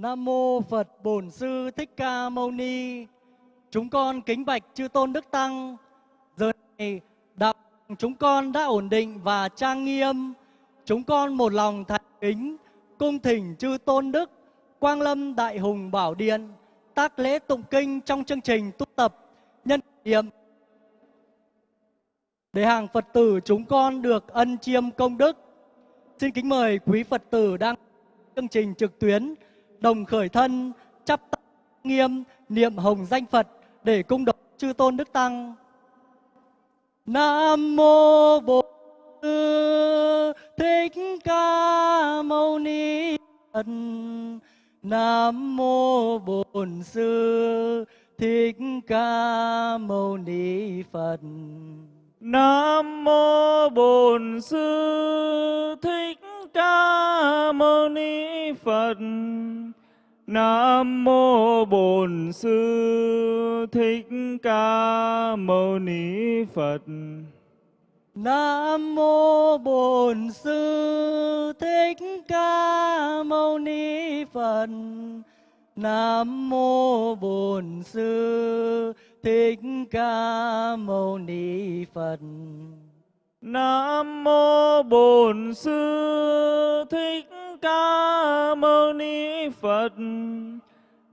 Nam mô Phật Bổn Sư Thích Ca Mâu Ni. Chúng con kính bạch chư tôn đức tăng. Giờ này, đạo chúng con đã ổn định và trang nghiêm. Chúng con một lòng thành kính, cung thỉnh chư tôn đức, Quang Lâm Đại Hùng Bảo Điện, tác lễ tụng kinh trong chương trình tu tập, nhân niệm để hàng Phật tử chúng con được ân chiêm công đức. Xin kính mời quý Phật tử đang chương trình trực tuyến đồng khởi thân, chắp tay nghiêm, niệm hồng danh Phật để cung đọc chư tôn đức tăng. Nam mô Bổn Sư Thích Ca Mâu Ni Phật. Nam mô Bổn Sư, Thích Ca Mâu Ni Phật. Nam mô Bổn Sư, Thích Ca Mâu Ni Phật. Nam mô Bổn Sư Thích Ca Mâu Ni Phật. Nam mô Bổn Sư Thích Ca Mâu Ni Phật. Nam mô Bổn Sư Thích Ca Mâu Ni Phật. Nam mô Bổn Sư Thích Ca Mâu Ni Phật.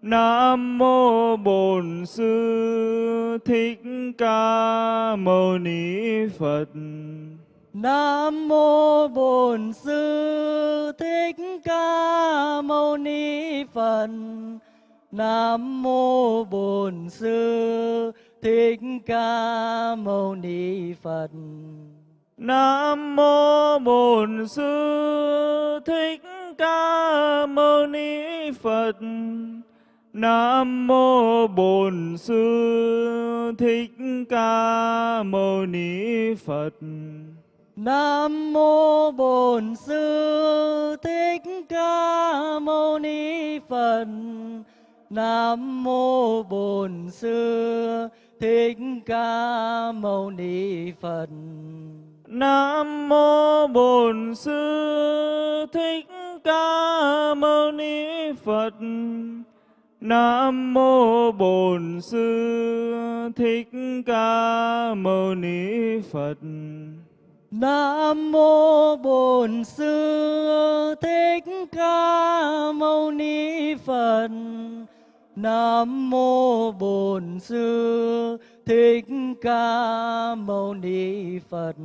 Nam mô Bổn Sư Thích Ca Mâu Ni Phật. Nam mô Bổn Sư Thích Ca Mâu Ni Phật. Nam mô Bổn Sư Thích Ca Mâu Ni Phật. Nam mô Bổn Sư Thích Ca Mâu Ni Phật. Nam mô Bổn Sư Thích Ca Mâu Ni Phật. Nam mô Bổn Sư Thích Ca Mâu Ni Phật. Nam mô Bổn Sư Thích Ca Mâu Ni Phật. Nam mô Bổn Sư Thích Ca Mâu Ni Phật. Nam mô Bổn Sư Thích Ca Mâu Ni Phật. Nam mô Bổn Sư Thích Ca Mâu Ni Phật. Nam mô Bổn Sư Thích Ca Mâu Ni Phật.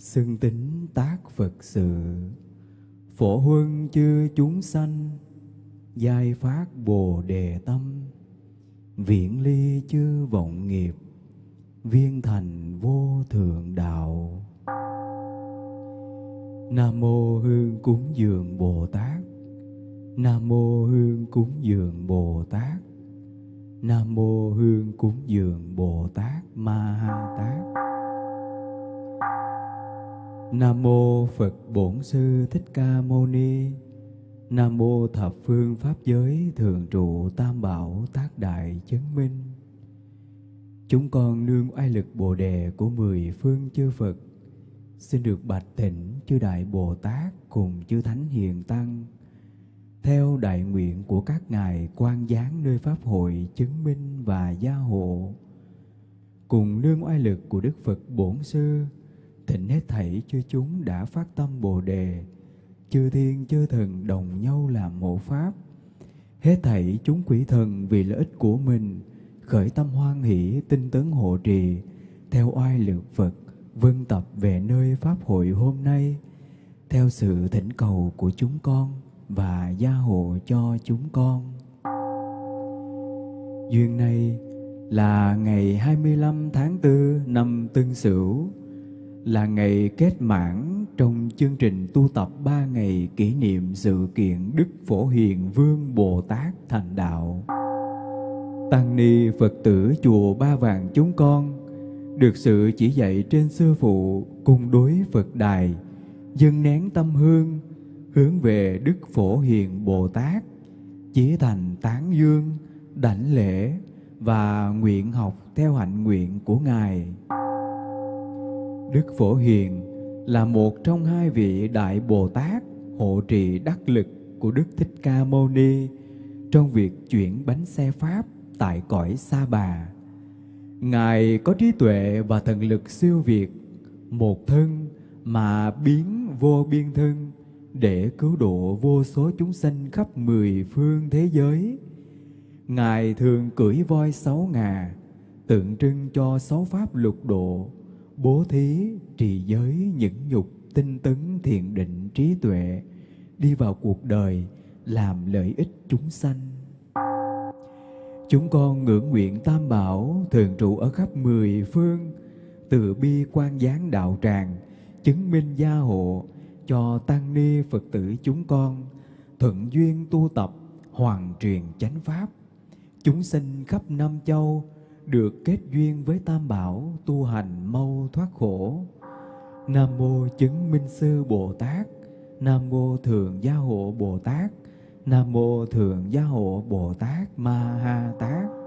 Xưng tính tác Phật sự. Phổ huân chư chúng sanh, giai phát bồ đề tâm. Viễn ly chư vọng nghiệp, viên thành vô thượng đạo. Nam mô hương cúng dường bồ tát. Nam mô hương cúng dường bồ tát. Nam mô hương cúng dường bồ tát ma ha tát nam mô phật bổn sư thích ca mâu ni. Nam mô thập phương pháp giới thường trụ tam bảo tác đại chứng minh. Chúng con nương oai lực Bồ đề của mười phương chư Phật, xin được bạch thỉnh chư đại Bồ Tát cùng chư thánh hiền tăng. Theo đại nguyện của các ngài quan giáng nơi pháp hội chứng minh và gia hộ. Cùng nương oai lực của Đức Phật Bổn Sư thịnh hết thảy chư chúng đã phát tâm Bồ đề. Chư thiên chư thần đồng nhau làm hộ pháp. Hết thảy chúng quỷ thần vì lợi ích của mình khởi tâm hoan hỷ tinh tấn hộ trì theo oai lược Phật vân tập về nơi pháp hội hôm nay theo sự thỉnh cầu của chúng con và gia hộ cho chúng con. Duyên này là ngày 25 tháng 4 năm Tân Sửu, là ngày kết mãn trong chương trình tu tập 3 ngày kỷ niệm sự kiện Đức Phổ Hiền Vương Bồ Tát thành đạo. Tăng ni Phật tử chùa Ba Vàng chúng con được sự chỉ dạy trên sư phụ cùng đối Phật đài, dâng nén tâm hương hướng về Đức Phổ Hiền Bồ Tát, chí thành tán dương, đảnh lễ và nguyện học theo hạnh nguyện của Ngài. Đức Phổ Hiền là một trong hai vị Đại Bồ Tát hộ trì đắc lực của Đức Thích Ca Mâu Ni trong việc chuyển bánh xe Pháp tại cõi Sa Bà. Ngài có trí tuệ và thần lực siêu việt, một thân mà biến vô biên thân để cứu độ vô số chúng sanh khắp mười phương thế giới. Ngài thường cưỡi voi sáu ngà, tượng trưng cho sáu pháp lục độ, bố thí, trì giới, những nhục, tinh tấn, thiền định, trí tuệ, đi vào cuộc đời, làm lợi ích chúng sanh. Chúng con ngưỡng nguyện Tam Bảo thường trụ ở khắp mười phương, từ bi quan gián đạo tràng, chứng minh gia hộ cho tăng ni Phật tử chúng con, thuận duyên tu tập, hoàn truyền chánh pháp. Chúng sinh khắp năm châu được kết duyên với Tam Bảo tu hành mau thoát khổ. Nam mô chứng minh sư Bồ Tát, Nam mô thượng gia hộ Bồ Tát, Nam mô thượng gia hộ Bồ Tát Ma Ha Tát.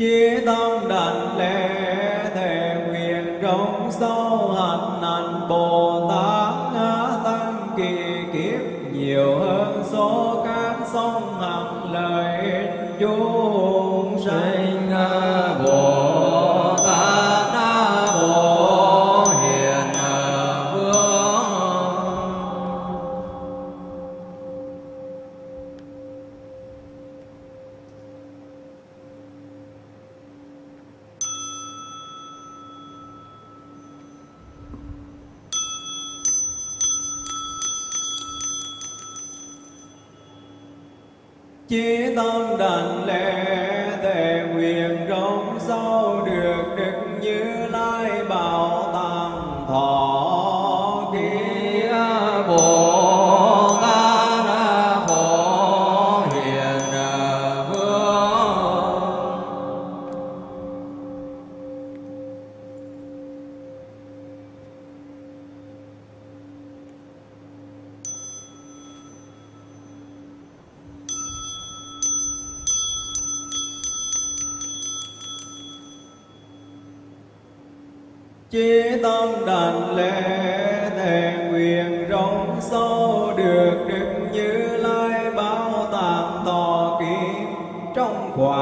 Chí tâm đảnh lễ thề nguyện rộng sâu hạnh hạnh Bồ Tát ngã tăng kỳ kiếp nhiều hơn số các sông hằng lợi chúng sanh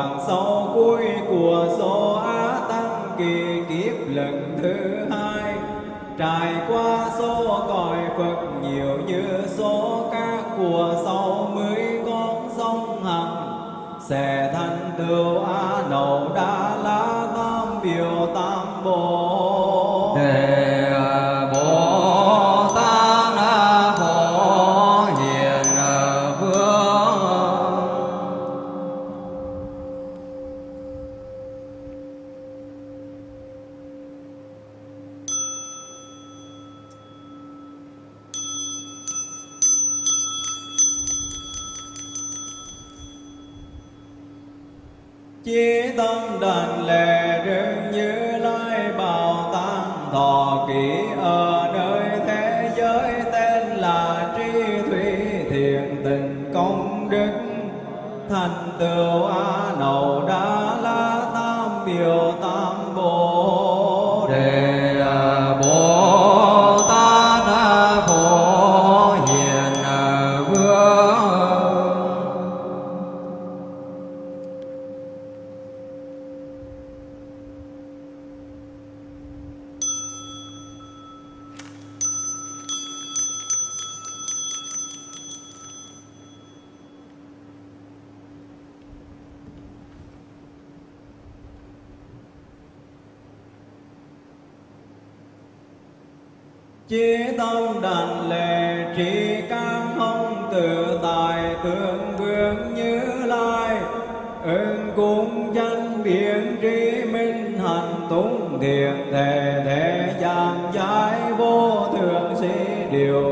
trong sau cuối của số á tăng kỳ kiếp lần thứ hai. Trải qua số cõi phật nhiều như số các của sau mới con sông hằng. Sẽ thành tựu a nậu đa la tam biểu tam bộ Đề không tự tại tượng vương như lai. Ơn cung danh biển trí minh hạnh túng thiện thể thể giảng giải vô thượng sĩ điều.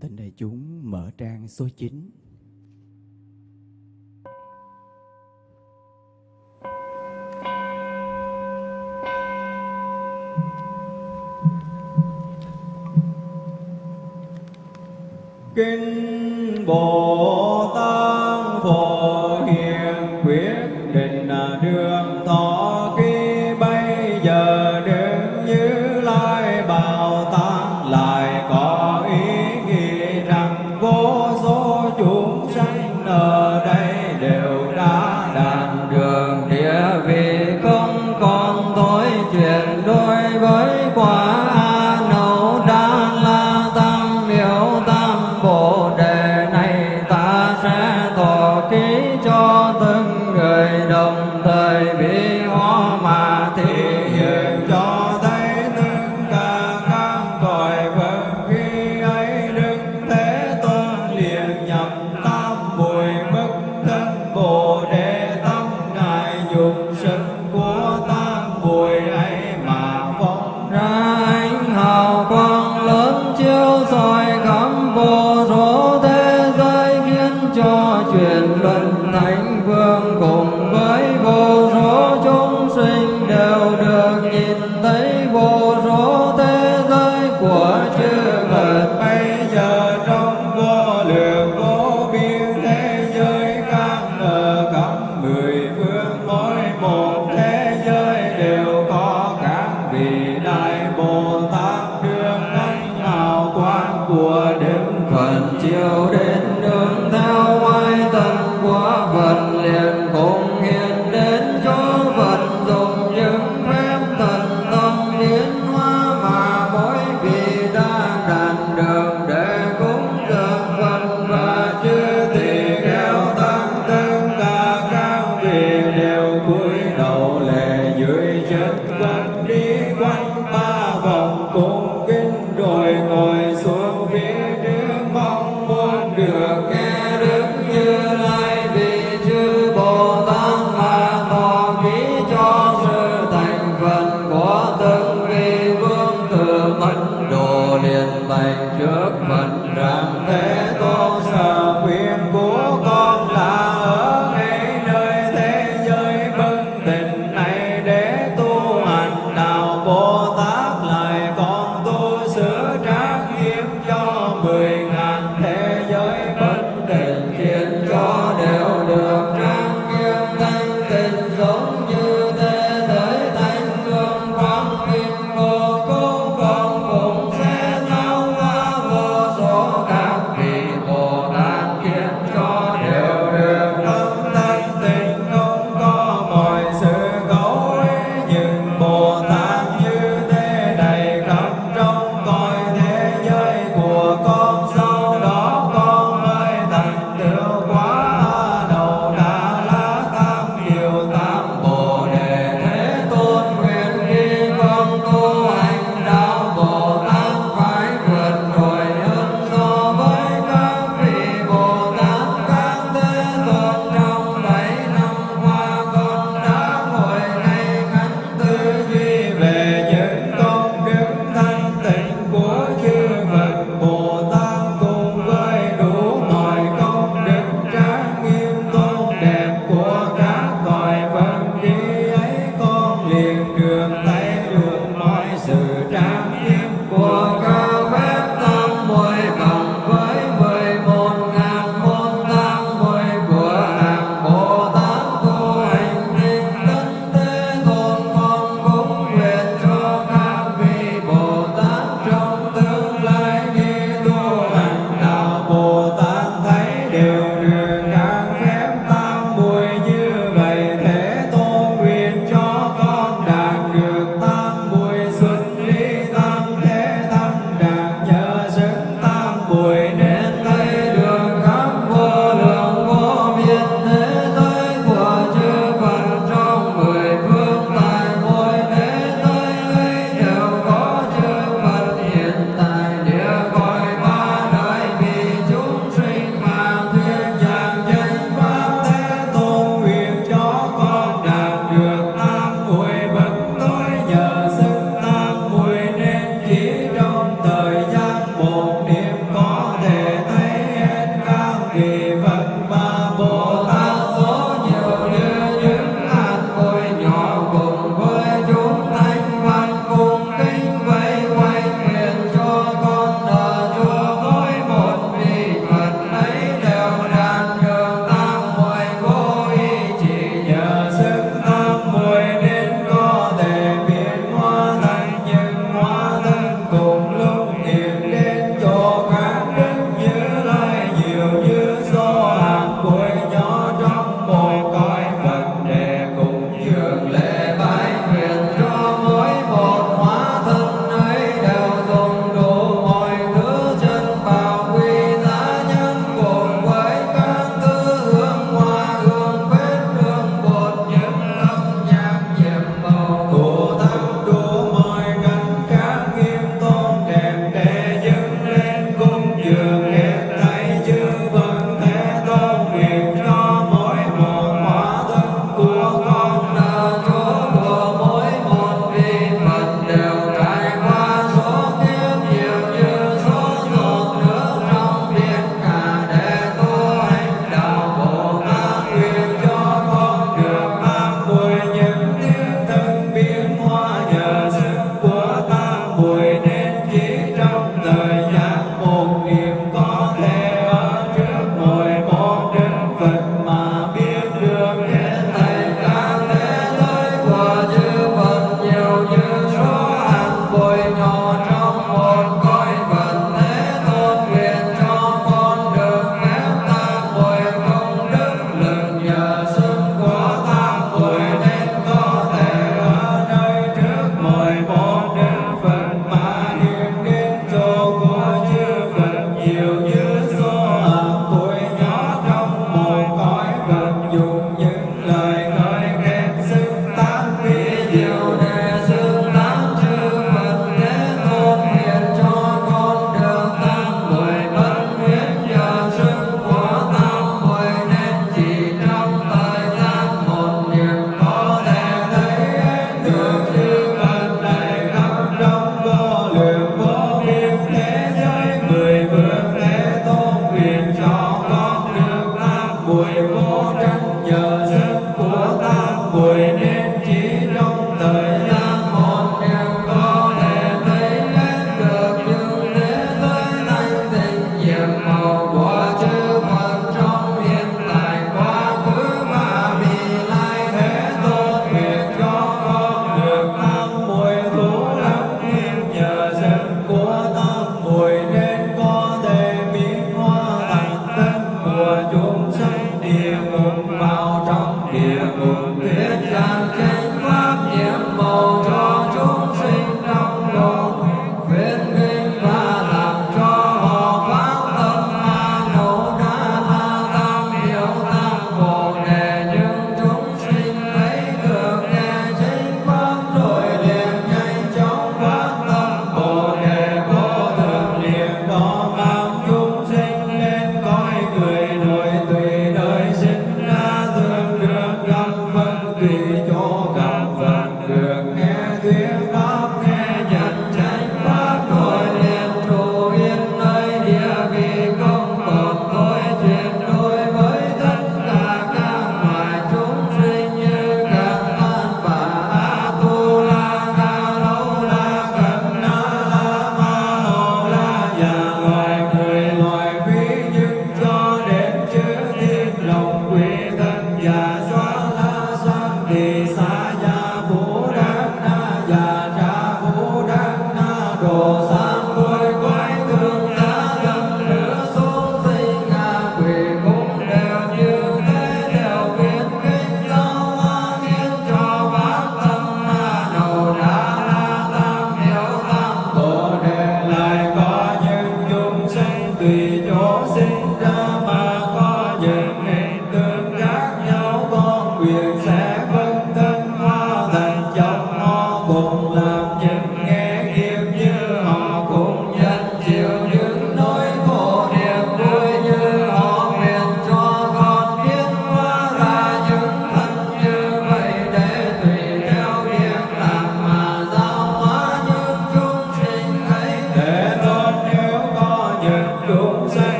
Thỉnh đại chúng mở trang số 9. Kinh Bồ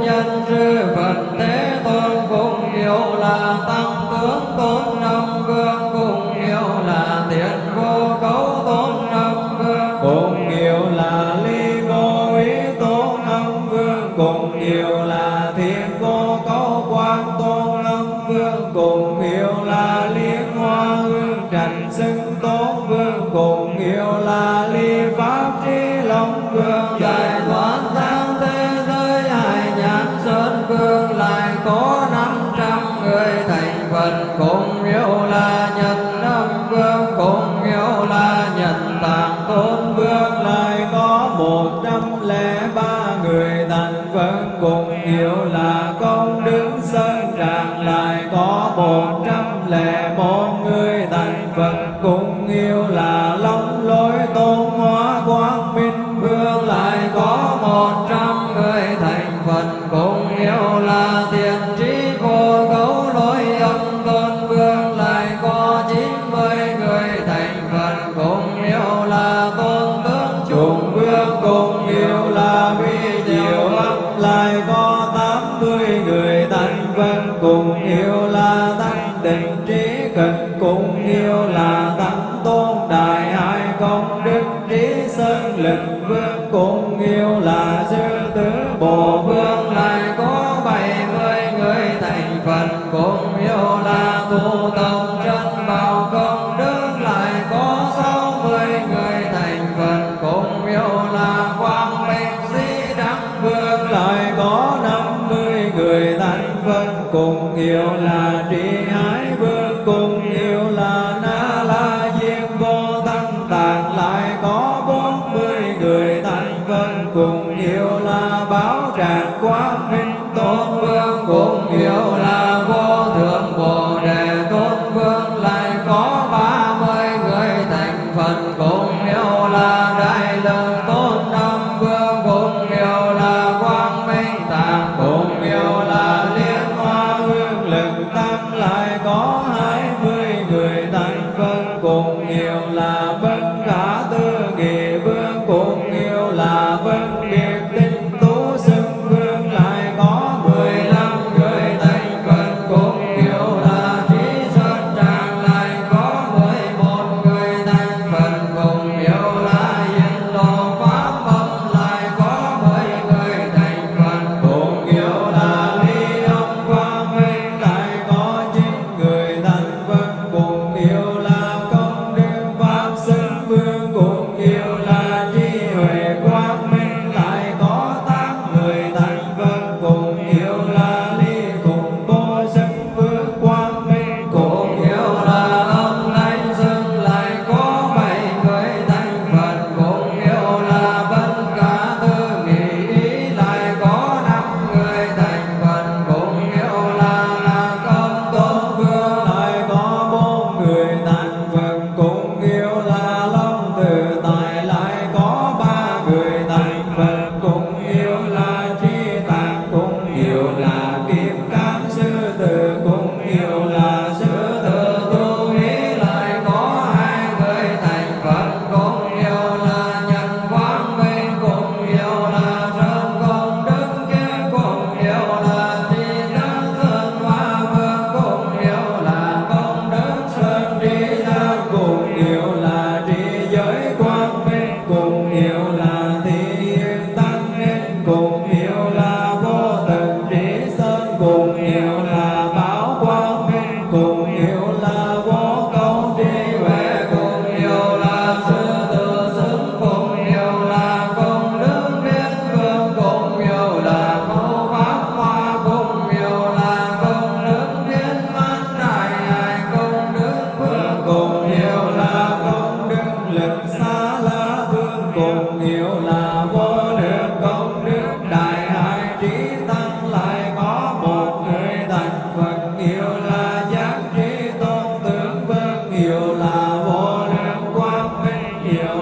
nhân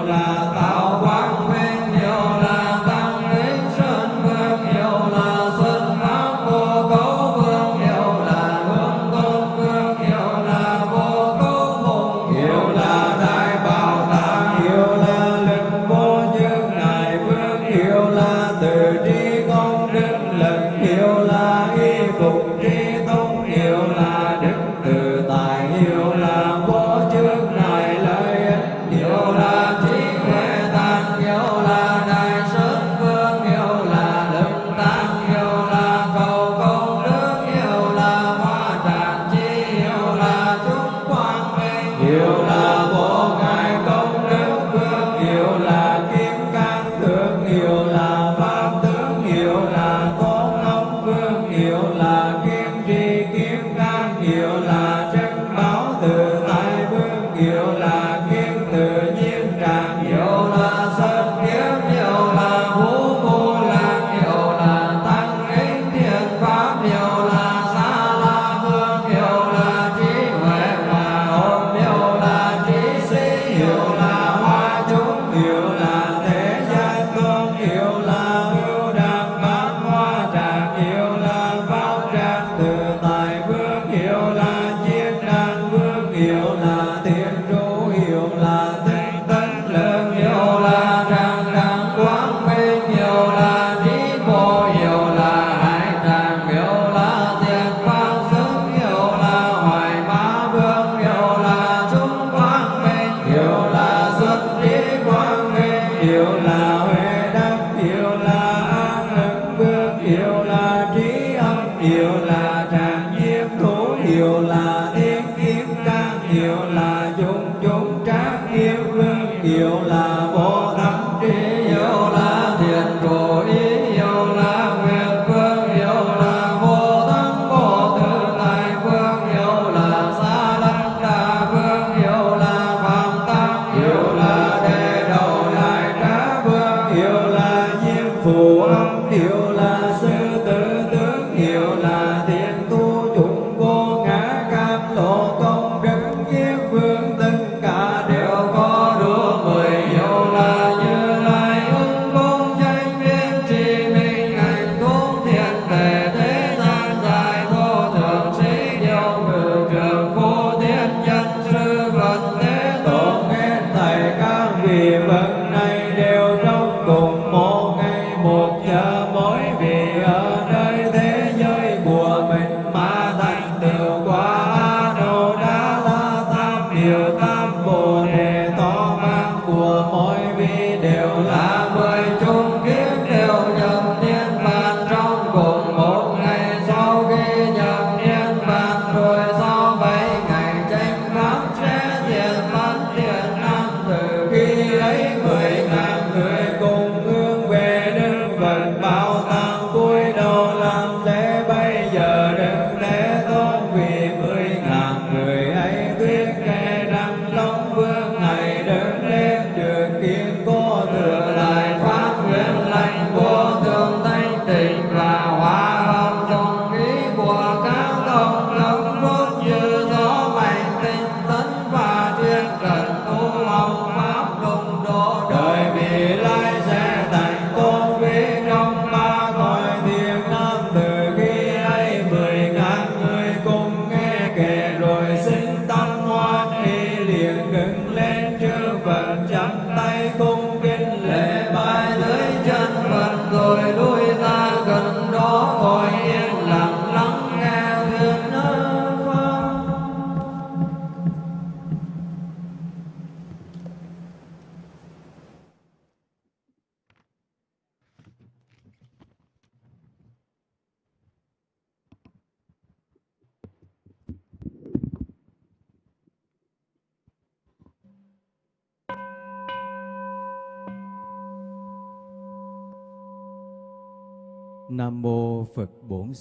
minh hiệu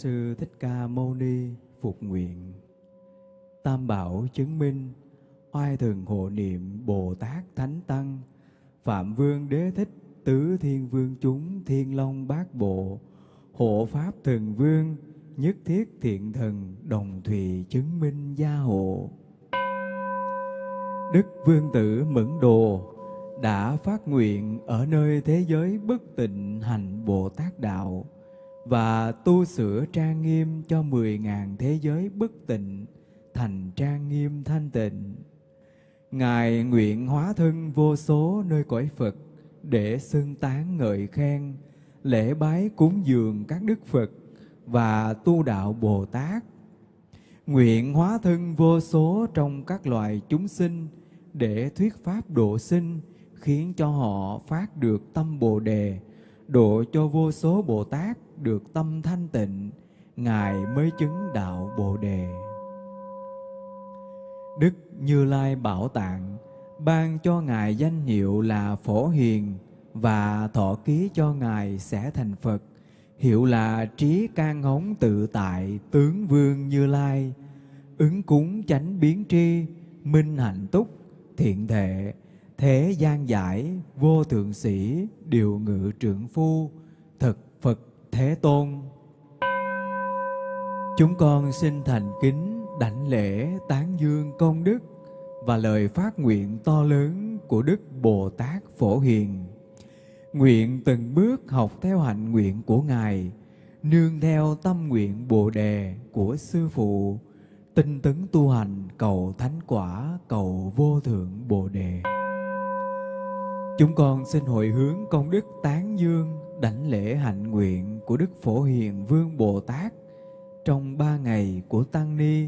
sư Thích Ca Mâu Ni phục nguyện. Tam bảo chứng minh, oai thường hộ niệm Bồ Tát Thánh Tăng, Phạm Vương Đế Thích, Tứ Thiên Vương chúng, Thiên Long Bát Bộ, Hộ Pháp Thần Vương, Nhất Thiết Thiện Thần, Đồng Thùy chứng minh gia hộ. Đức Vương Tử Mẫn Đồ đã phát nguyện ở nơi thế giới bất tịnh hành Bồ Tát Đạo, và tu sửa trang nghiêm cho mười ngàn thế giới bất tịnh thành trang nghiêm thanh tịnh. Ngài nguyện hóa thân vô số nơi cõi Phật để xưng tán ngợi khen, lễ bái cúng dường các đức Phật và tu đạo Bồ Tát. Nguyện hóa thân vô số trong các loài chúng sinh để thuyết pháp độ sinh, khiến cho họ phát được tâm Bồ Đề, độ cho vô số Bồ Tát được tâm thanh tịnh, ngài mới chứng đạo bồ đề. Đức như lai bảo tạng ban cho ngài danh hiệu là phổ hiền và thọ ký cho ngài sẽ thành phật, hiệu là trí can hống tự tại tướng vương như lai, ứng cúng chánh biến tri, minh hạnh túc, thiện thệ thế gian giải, vô thượng sĩ, điều ngự trưởng phu, thực phật. Thế Tôn. Chúng con xin thành kính đảnh lễ tán dương công đức và lời phát nguyện to lớn của Đức Bồ Tát Phổ Hiền. Nguyện từng bước học theo hạnh nguyện của Ngài, nương theo tâm nguyện Bồ Đề của Sư Phụ, tinh tấn tu hành cầu thánh quả, cầu vô thượng Bồ Đề. Chúng con xin hồi hướng công đức tán dương đảnh lễ hạnh nguyện của Đức Phổ Hiền Vương Bồ Tát trong ba ngày của Tăng Ni,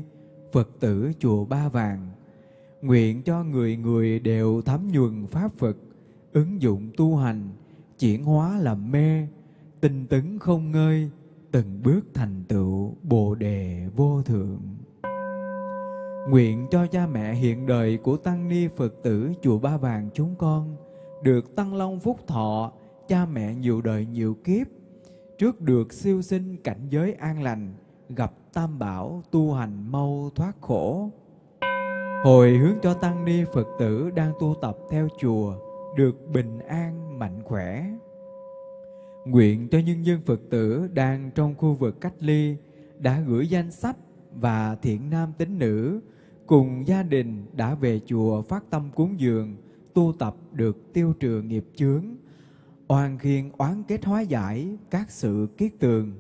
Phật tử Chùa Ba Vàng. Nguyện cho người người đều thấm nhuần Pháp Phật, ứng dụng tu hành, chuyển hóa làm mê, tinh tấn không ngơi, từng bước thành tựu Bồ Đề vô thượng. Nguyện cho cha mẹ hiện đời của Tăng Ni Phật tử Chùa Ba Vàng chúng con được Tăng Long Phúc Thọ, cha mẹ nhiều đời nhiều kiếp, trước được siêu sinh cảnh giới an lành, gặp Tam Bảo tu hành mau thoát khổ. Hồi hướng cho Tăng Ni Phật tử đang tu tập theo chùa, được bình an mạnh khỏe. Nguyện cho nhân dân Phật tử đang trong khu vực cách ly đã gửi danh sách và thiện nam tín nữ cùng gia đình đã về chùa phát tâm cúng dường, tu tập được tiêu trừ nghiệp chướng, oan khiên oán kết hóa giải các sự kiết tường.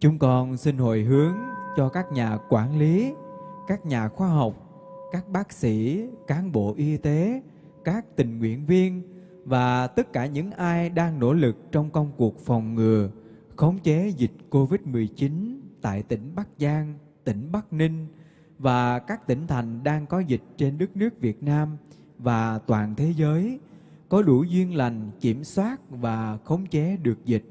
Chúng con xin hồi hướng cho các nhà quản lý, các nhà khoa học, các bác sĩ, cán bộ y tế, các tình nguyện viên và tất cả những ai đang nỗ lực trong công cuộc phòng ngừa, khống chế dịch COVID-19 tại tỉnh Bắc Giang, tỉnh Bắc Ninh và các tỉnh thành đang có dịch trên đất nước Việt Nam và toàn thế giới có đủ duyên lành kiểm soát và khống chế được dịch.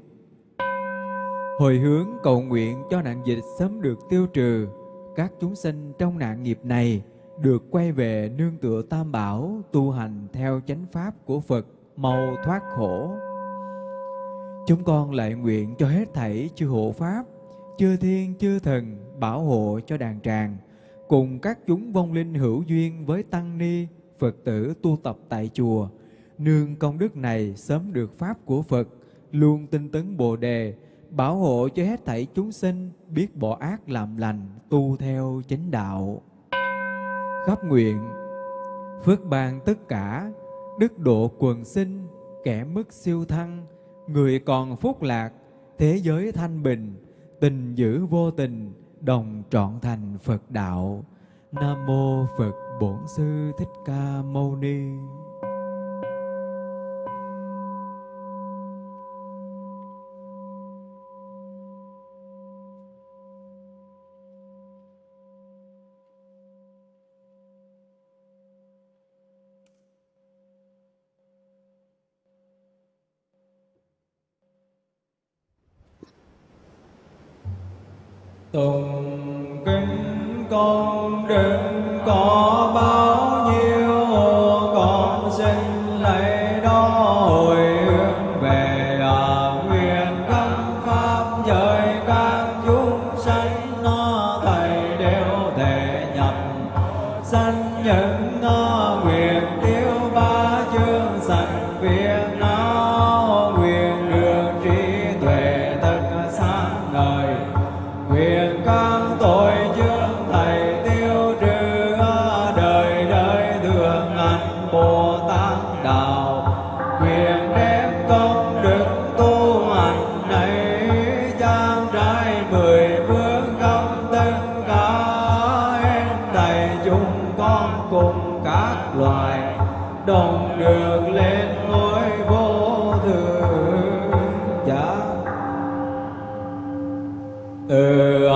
Hồi hướng cầu nguyện cho nạn dịch sớm được tiêu trừ, các chúng sinh trong nạn nghiệp này được quay về nương tựa tam bảo tu hành theo chánh pháp của Phật mau thoát khổ. Chúng con lại nguyện cho hết thảy chư hộ pháp, chư thiên chư thần bảo hộ cho đàn tràng cùng các chúng vong linh hữu duyên với tăng ni, Phật tử tu tập tại chùa, nương công đức này sớm được pháp của Phật, luôn tinh tấn Bồ đề, bảo hộ cho hết thảy chúng sinh biết bỏ ác làm lành, tu theo chánh đạo. Khắp nguyện, phước ban tất cả, đức độ quần sinh, kẻ mức siêu thăng, người còn phúc lạc, thế giới thanh bình, tình giữ vô tình, đồng trọn thành Phật đạo. Nam mô Phật Bổn Sư Thích Ca Mâu Ni. Tùng kính con đừng có bao uh,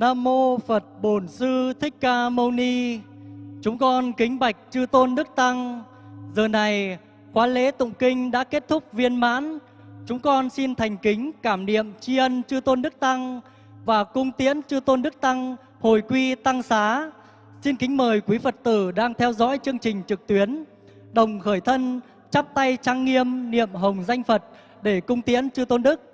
Nam mô Phật Bổn Sư Thích Ca Mâu Ni. Chúng con kính bạch chư tôn đức tăng. Giờ này, khóa lễ tụng kinh đã kết thúc viên mãn. Chúng con xin thành kính cảm niệm tri ân chư tôn đức tăng và cung tiễn chư tôn đức tăng hồi quy tăng xá. Xin kính mời quý Phật tử đang theo dõi chương trình trực tuyến đồng khởi thân, chắp tay trang nghiêm niệm hồng danh Phật để cung tiễn chư tôn đức.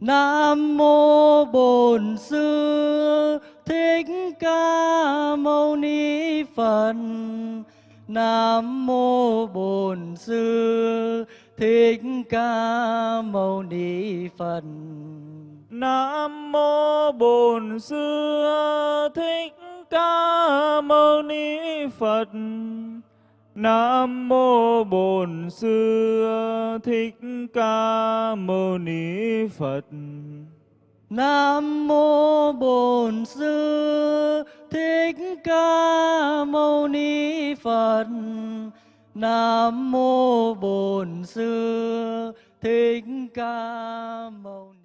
Nam mô Bổn Sư Thích Ca Mâu Ni Phật. Nam mô Bổn Sư Thích Ca Mâu Ni Phật. Nam mô Bổn Sư Thích Ca Mâu Ni Phật. Nam mô Bổn Sư Thích Ca Mâu Ni Phật. Nam mô Bổn Sư Thích Ca Mâu Ni Phật. Nam mô Bổn Sư Thích Ca Mâu